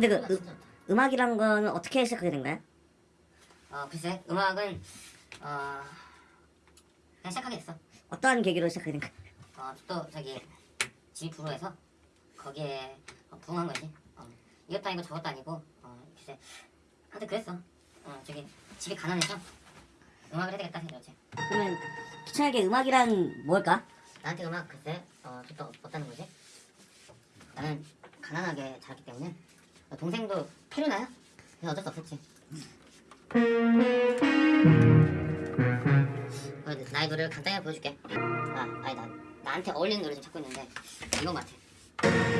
근데 그 좋다. 음악이란 거는 어떻게 시작하게 된 거야? 어 글쎄 음악은 어 그냥 시작하게 됐어. 어떠한 계기로 시작하게 된 거야? 어또 저기 집이 불어해서 거기에 어, 부응한 거지. 어, 이것도 아니고 저것도 아니고 어 글쎄 하여튼 그랬어. 어 저기 집이 가난해서 음악을 해야 되겠다 생각했지. 그러면 기천에게 음악이란 뭘까? 나한테 음악 글쎄 어, 또 없다는 거지. 나는 가난하게 자랐기 때문에 어, 동생도 필요나요? 그래서 어쩔 수 없었지. 어, 나의 노래를 간단히 보여줄게. 아, 아니 나 나한테 어울리는 노래 좀 찾고 있는데 이건 같아.